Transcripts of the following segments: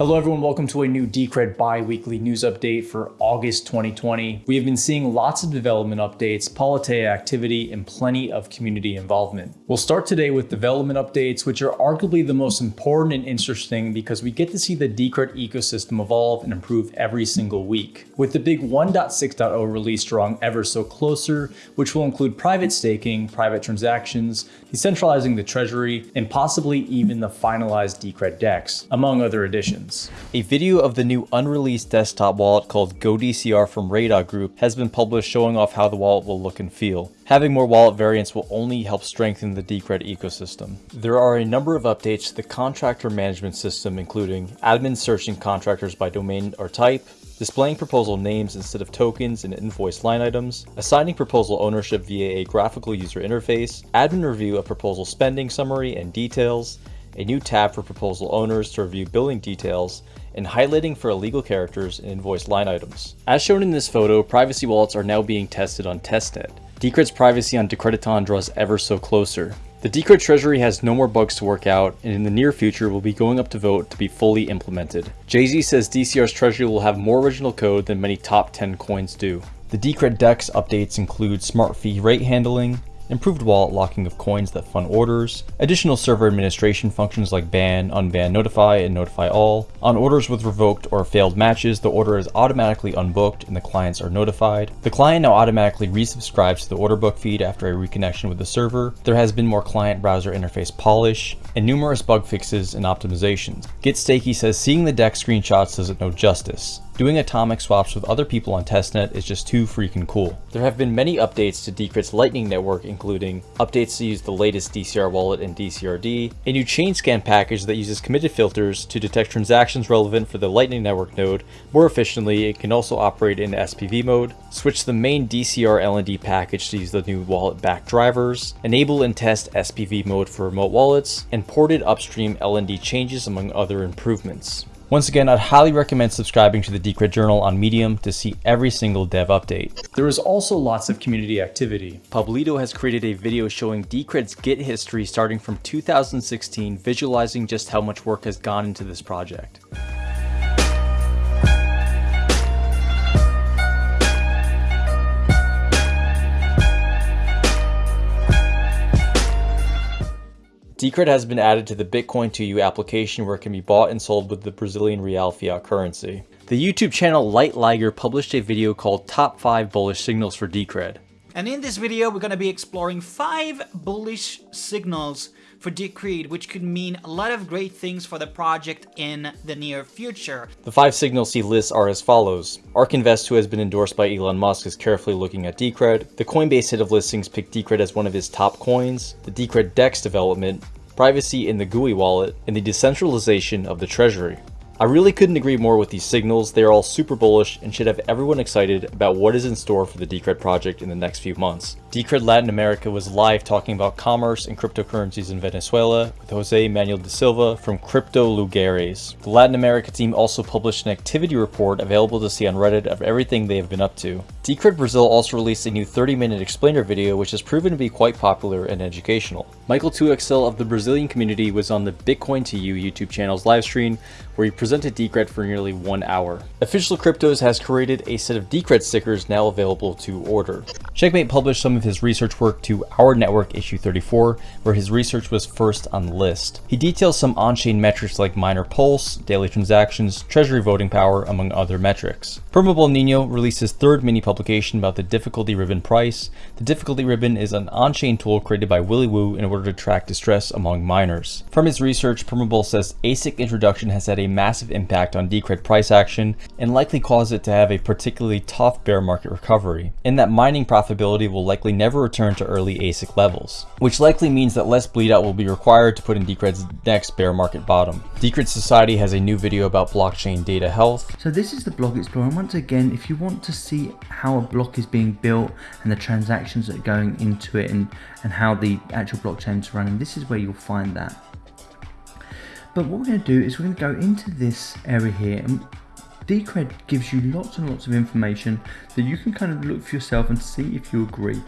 Hello everyone, welcome to a new Decred bi-weekly news update for August 2020. We have been seeing lots of development updates, Politeia activity, and plenty of community involvement. We'll start today with development updates, which are arguably the most important and interesting because we get to see the Decred ecosystem evolve and improve every single week. With the big 1.6.0 release drawing ever so closer, which will include private staking, private transactions, decentralizing the treasury, and possibly even the finalized Decred DEX, among other additions. A video of the new unreleased desktop wallet called GoDCR from Raedah Group has been published showing off how the wallet will look and feel. Having more wallet variants will only help strengthen the Decred ecosystem. There are a number of updates to the contractor management system including admin searching contractors by domain or type, displaying proposal names instead of tokens and invoice line items, assigning proposal ownership via a graphical user interface, admin review of proposal spending summary and details, a new tab for proposal owners to review billing details, and highlighting for illegal characters and invoice line items. As shown in this photo, privacy wallets are now being tested on testnet. Decred's privacy on Decrediton draws ever so closer. The Decred treasury has no more bugs to work out, and in the near future will be going up to vote to be fully implemented. Jay-Z says DCR's treasury will have more original code than many top 10 coins do. The Decred DEX updates include smart fee rate handling, improved wallet locking of coins that fund orders, additional server administration functions like ban, unban, notify, and notify all. On orders with revoked or failed matches, the order is automatically unbooked and the clients are notified. The client now automatically resubscribes to the order book feed after a reconnection with the server. There has been more client browser interface polish, and numerous bug fixes and optimizations. GetStakey says seeing the DEX screenshots doesn't know justice. Doing atomic swaps with other people on testnet is just too freaking cool. There have been many updates to Decred's Lightning Network, including updates to use the latest DCR wallet and DCRD, a new chain scan package that uses committed filters to detect transactions relevant for the Lightning Network node more efficiently. It can also operate in SPV mode, switch the main DCR LND package to use the new wallet back drivers, enable and test SPV mode for remote wallets, and ported upstream LND changes among other improvements. Once again, I'd highly recommend subscribing to the Decred Journal on Medium to see every single dev update. There is also lots of community activity. Pablito has created a video showing Decred's Git history starting from 2016, visualizing just how much work has gone into this project. Decred has been added to the Bitcoin 2U application where it can be bought and sold with the Brazilian real fiat currency. The YouTube channel Light Liger published a video called Top 5 Bullish Signals for Decred. And in this video, we're going to be exploring 5 bullish signals for Decred, which could mean a lot of great things for the project in the near future. The 5 signals he lists are as follows. ARK Invest, who has been endorsed by Elon Musk, is carefully looking at Decred. The Coinbase hit of listings picked Decred as one of his top coins. The Decred DEX development, privacy in the GUI wallet, and the decentralization of the treasury. I really couldn't agree more with these signals, they are all super bullish and should have everyone excited about what is in store for the Decred project in the next few months. Decred Latin America was live talking about commerce and cryptocurrencies in Venezuela with Jose Manuel de Silva from Crypto Lugares. The Latin America team also published an activity report available to see on Reddit of everything they have been up to. Decred Brazil also released a new 30 minute explainer video which has proven to be quite popular and educational. Michael 2XL of the Brazilian community was on the Bitcoin to You YouTube channel's livestream where he presented Decred for nearly one hour. Official Cryptos has created a set of Decred stickers now available to order. Checkmate published some of his research work to Our Network issue 34, where his research was first on the list. He details some on-chain metrics like miner pulse, daily transactions, treasury voting power, among other metrics. Permabull Nino released his third mini publication about the difficulty ribbon price. The difficulty ribbon is an on-chain tool created by Willy Woo in order to track distress among miners. From his research, Permable says ASIC introduction has had a massive impact on Decred price action and likely cause it to have a particularly tough bear market recovery, in that mining profitability will likely never return to early ASIC levels, which likely means that less bleed out will be required to put in Decred's next bear market bottom. Decred Society has a new video about blockchain data health. So this is the block explorer and once again if you want to see how a block is being built and the transactions that are going into it and, and how the actual blockchain is running, this is where you'll find that. But what we're going to do is we're going to go into this area here and Decred gives you lots and lots of information that you can kind of look for yourself and see if you agree.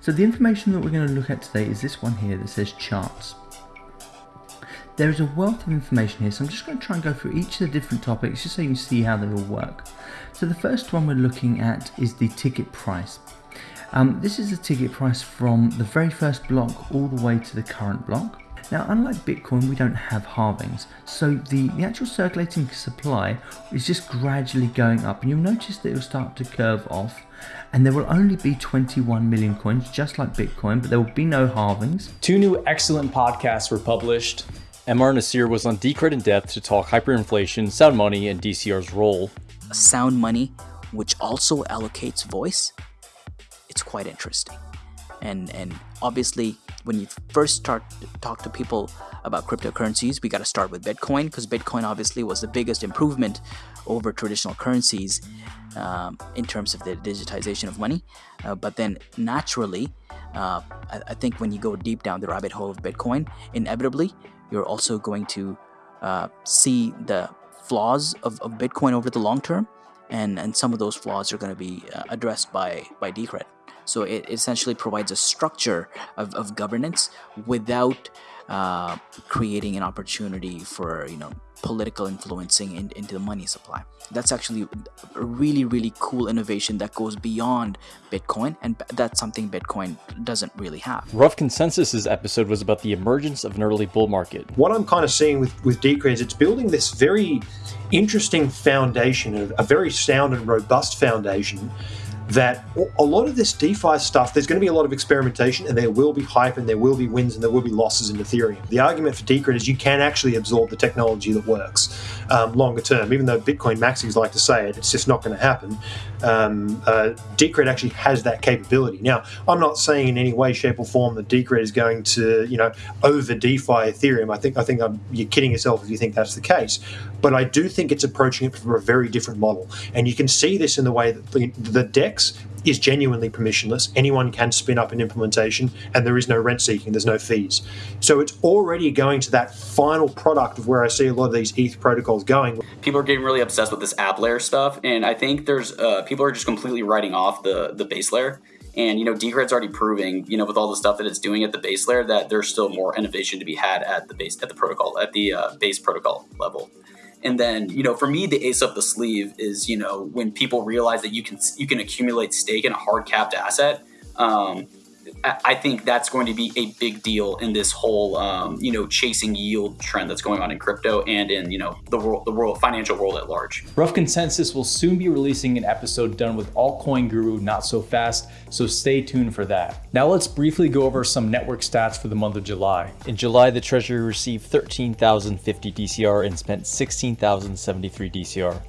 So the information that we're going to look at today is this one here that says charts. There is a wealth of information here, so I'm just going to try and go through each of the different topics just so you can see how they all work. So the first one we're looking at is the ticket price. Um, this is the ticket price from the very first block all the way to the current block. Now, unlike Bitcoin, we don't have halvings, so the, the actual circulating supply is just gradually going up, and you'll notice that it will start to curve off, and there will only be 21 million coins, just like Bitcoin, but there will be no halvings. Two new excellent podcasts were published. MR Nasir was on Decred in depth to talk hyperinflation, sound money, and DCR's role. Sound money, which also allocates voice, it's quite interesting. And and obviously when you first start to talk to people about cryptocurrencies, we got to start with Bitcoin because Bitcoin obviously was the biggest improvement over traditional currencies um, in terms of the digitization of money. Uh, but then naturally, uh, I, I, think when you go deep down the rabbit hole of Bitcoin, inevitably you're also going to uh, see the flaws of, of Bitcoin over the long term, and and some of those flaws are going to be uh, addressed by by Decred. So it essentially provides a structure of, of governance without uh, creating an opportunity for you know political influencing in, into the money supply. That's actually a really really cool innovation that goes beyond Bitcoin, and that's something Bitcoin doesn't really have. Rough Consensus's episode was about the emergence of an early bull market. What I'm kind of seeing with with Decred is it's building this very interesting foundation, a very sound and robust foundation that a lot of this DeFi stuff, there's going to be a lot of experimentation and there will be hype and there will be wins and there will be losses in Ethereum. The argument for Decred is you can actually absorb the technology that works um, longer term. Even though Bitcoin maxis like to say it, it's just not going to happen. Um, uh, Decred actually has that capability. Now, I'm not saying in any way, shape, or form that Decred is going to, you know, over DeFi Ethereum. I think I think I'm, you're kidding yourself if you think that's the case. But I do think it's approaching it from a very different model, and you can see this in the way that the, the DEX is genuinely permissionless. Anyone can spin up an implementation, and there is no rent seeking, there's no fees. So it's already going to that final product of where I see a lot of these ETH protocols going. People are getting really obsessed with this app layer stuff, and I think there's uh, people are just completely writing off the the base layer. And you know, Decred's already proving, you know, with all the stuff that it's doing at the base layer, that there's still more innovation to be had at the base at the protocol at the uh, base protocol level. And then, you know, for me, the ace up the sleeve is, you know, when people realize that you can you can accumulate stake in a hard capped asset. Um, I think that's going to be a big deal in this whole, um, you know, chasing yield trend that's going on in crypto and in, you know, the world, the world, financial world at large. Rough Consensus will soon be releasing an episode done with altcoin guru Not So Fast, so stay tuned for that. Now let's briefly go over some network stats for the month of July. In July, the Treasury received 13,050 DCR and spent 16,073 DCR.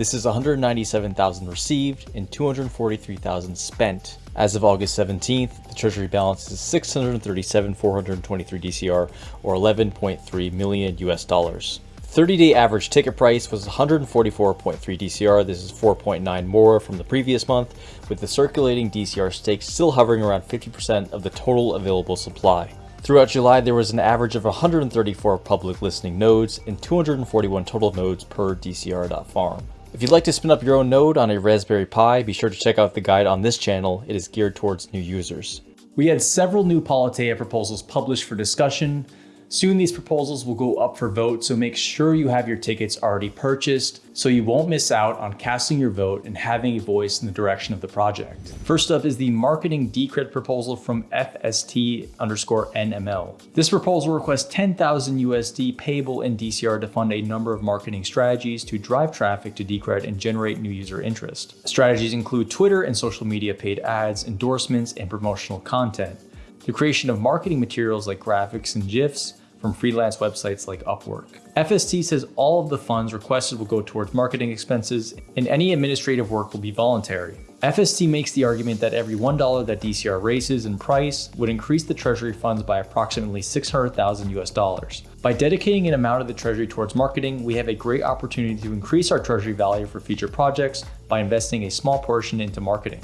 This is 197,000 received and 243,000 spent. As of August 17th, the Treasury balance is 637,423 DCR or 11.3 million US dollars. 30-day average ticket price was 144.3 DCR. This is 4.9 more from the previous month, with the circulating DCR stake still hovering around 50% of the total available supply. Throughout July, there was an average of 134 public listening nodes and 241 total nodes per DCR.farm. If you'd like to spin up your own node on a Raspberry Pi, be sure to check out the guide on this channel. It is geared towards new users. We had several new Politeia proposals published for discussion, Soon these proposals will go up for vote, so make sure you have your tickets already purchased so you won't miss out on casting your vote and having a voice in the direction of the project. First up is the marketing decred proposal from FST underscore NML. This proposal requests 10,000 USD payable in DCR to fund a number of marketing strategies to drive traffic to Decred and generate new user interest. Strategies include Twitter and social media paid ads, endorsements, and promotional content the creation of marketing materials like graphics and GIFs, from freelance websites like Upwork. FST says all of the funds requested will go towards marketing expenses and any administrative work will be voluntary. FST makes the argument that every $1 that DCR raises in price would increase the treasury funds by approximately 600,000 US dollars. By dedicating an amount of the treasury towards marketing, we have a great opportunity to increase our treasury value for future projects by investing a small portion into marketing.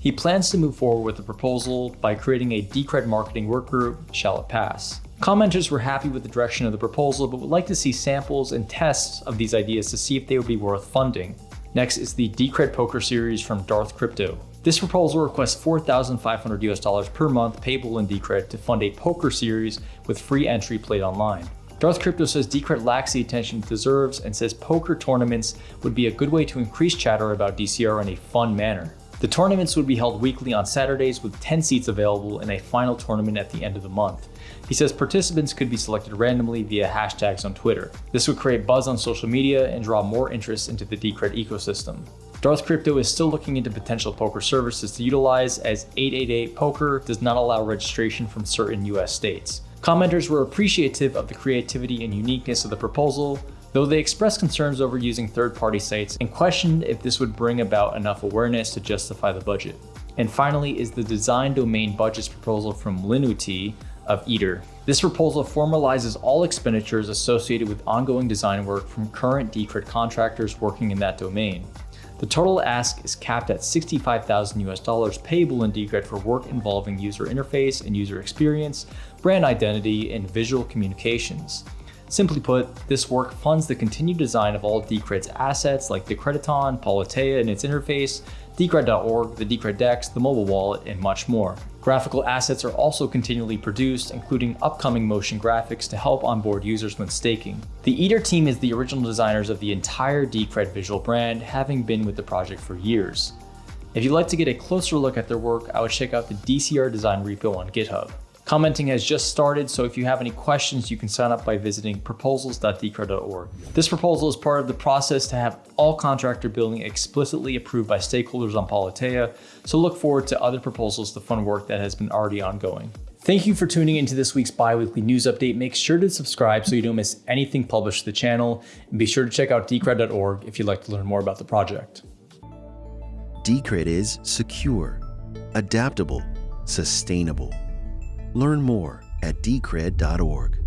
He plans to move forward with the proposal by creating a Decred marketing workgroup, shall it pass. Commenters were happy with the direction of the proposal, but would like to see samples and tests of these ideas to see if they would be worth funding. Next is the Decred Poker series from Darth Crypto. This proposal requests 4,500 US dollars per month payable in Decred to fund a poker series with free entry played online. Darth Crypto says Decred lacks the attention it deserves and says poker tournaments would be a good way to increase chatter about DCR in a fun manner. The tournaments would be held weekly on Saturdays with 10 seats available in a final tournament at the end of the month. He says participants could be selected randomly via hashtags on Twitter. This would create buzz on social media and draw more interest into the Decred ecosystem. Darth Crypto is still looking into potential poker services to utilize as 888 Poker does not allow registration from certain US states. Commenters were appreciative of the creativity and uniqueness of the proposal, though they expressed concerns over using third-party sites and questioned if this would bring about enough awareness to justify the budget. And finally is the design domain budgets proposal from Linnutee of Eeter. This proposal formalizes all expenditures associated with ongoing design work from current Decred contractors working in that domain. The total ask is capped at 65,000 US dollars payable in Decred for work involving user interface and user experience, brand identity, and visual communications. Simply put, this work funds the continued design of all Decred's assets like Decrediton, Politeia and its interface, Decred.org, the Decred Dex, the mobile wallet, and much more. Graphical assets are also continually produced, including upcoming motion graphics to help onboard users when staking. The Eeter team is the original designers of the entire Decred visual brand, having been with the project for years. If you'd like to get a closer look at their work, I would check out the DCR design repo on GitHub. Commenting has just started, so if you have any questions, you can sign up by visiting proposals.decred.org. This proposal is part of the process to have all contractor billing explicitly approved by stakeholders on Politeia, so look forward to other proposals to fund work that has been already ongoing. Thank you for tuning into this week's bi-weekly news update. Make sure to subscribe so you don't miss anything published to the channel, and be sure to check out decred.org if you'd like to learn more about the project. Decred is secure, adaptable, sustainable Learn more at decred.org.